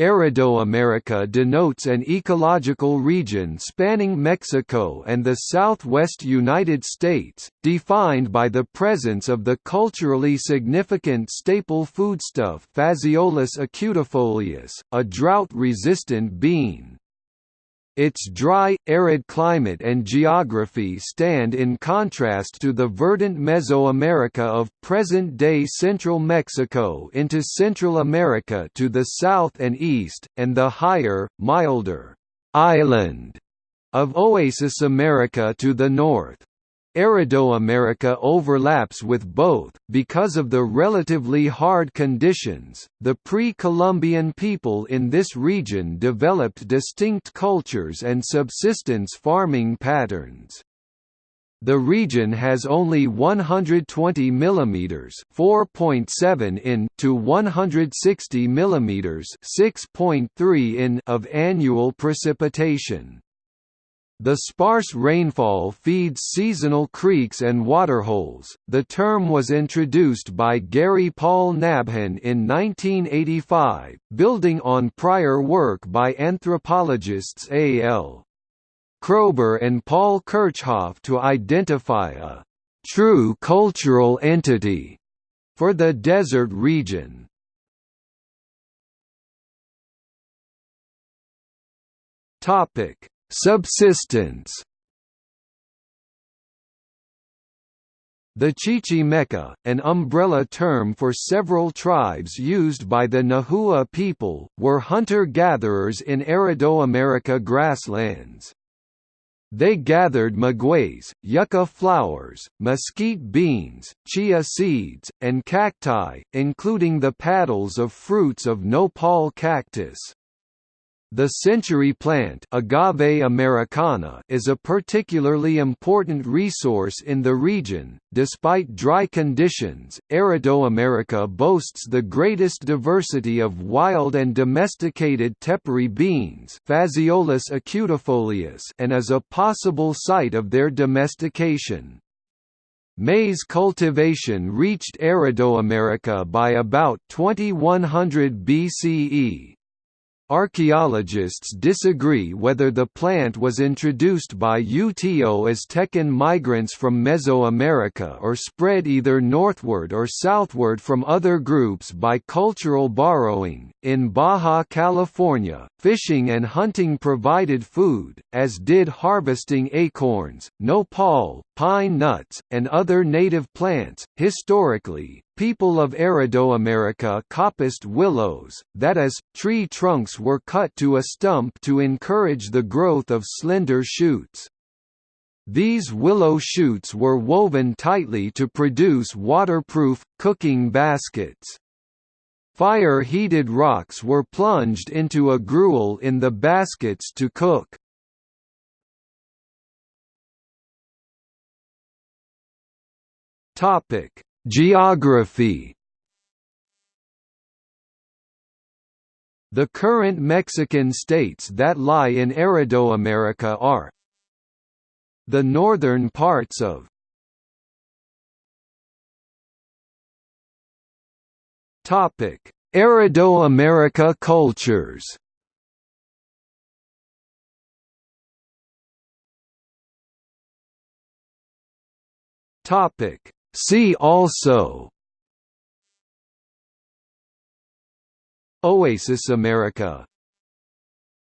Aridoamerica denotes an ecological region spanning Mexico and the southwest United States, defined by the presence of the culturally significant staple foodstuff Phaseolus acutifolius, a drought-resistant bean. Its dry, arid climate and geography stand in contrast to the verdant Mesoamerica of present-day central Mexico into Central America to the south and east, and the higher, milder, island of Oasis America to the north. Aridoamerica overlaps with both, because of the relatively hard conditions. The pre Columbian people in this region developed distinct cultures and subsistence farming patterns. The region has only 120 mm (4.7 in) to 160 mm (6.3 in) of annual precipitation. The sparse rainfall feeds seasonal creeks and waterholes. The term was introduced by Gary Paul Nabhan in 1985, building on prior work by anthropologists A. L. Kroeber and Paul Kirchhoff to identify a true cultural entity for the desert region. Topic Subsistence The Chichimeca, an umbrella term for several tribes used by the Nahua people, were hunter-gatherers in Aridoamerica grasslands. They gathered magueys, yucca flowers, mesquite beans, chia seeds, and cacti, including the paddles of fruits of nopal cactus. The century plant Agave americana is a particularly important resource in the region. Despite dry conditions, Aridoamerica boasts the greatest diversity of wild and domesticated tepary beans Phaseolus acutifolius and is a possible site of their domestication. Maize cultivation reached Aridoamerica by about 2100 BCE, Archaeologists disagree whether the plant was introduced by Uto-Aztecan migrants from Mesoamerica or spread either northward or southward from other groups by cultural borrowing. In Baja California, fishing and hunting provided food, as did harvesting acorns, nopal, pine nuts, and other native plants. Historically, People of Aridoamerica coppiced willows, that is, tree trunks were cut to a stump to encourage the growth of slender shoots. These willow shoots were woven tightly to produce waterproof, cooking baskets. Fire-heated rocks were plunged into a gruel in the baskets to cook. Topic Geography The current Mexican states that lie in Aridoamerica are the northern parts of Topic: Aridoamerica cultures. Topic: See also Oasis America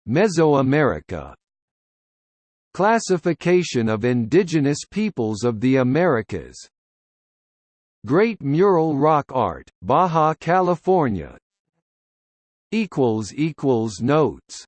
Mesoamerica Classification of indigenous peoples of the Americas Great Mural Rock Art, Baja California Notes